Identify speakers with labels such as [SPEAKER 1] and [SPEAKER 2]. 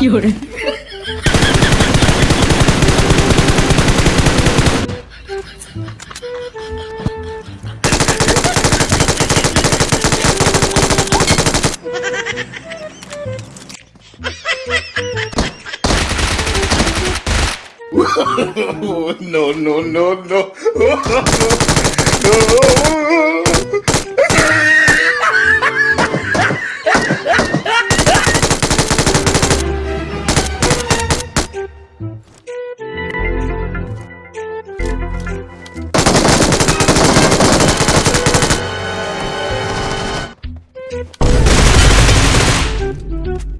[SPEAKER 1] 有人。
[SPEAKER 2] no, no, no, no. Thank you.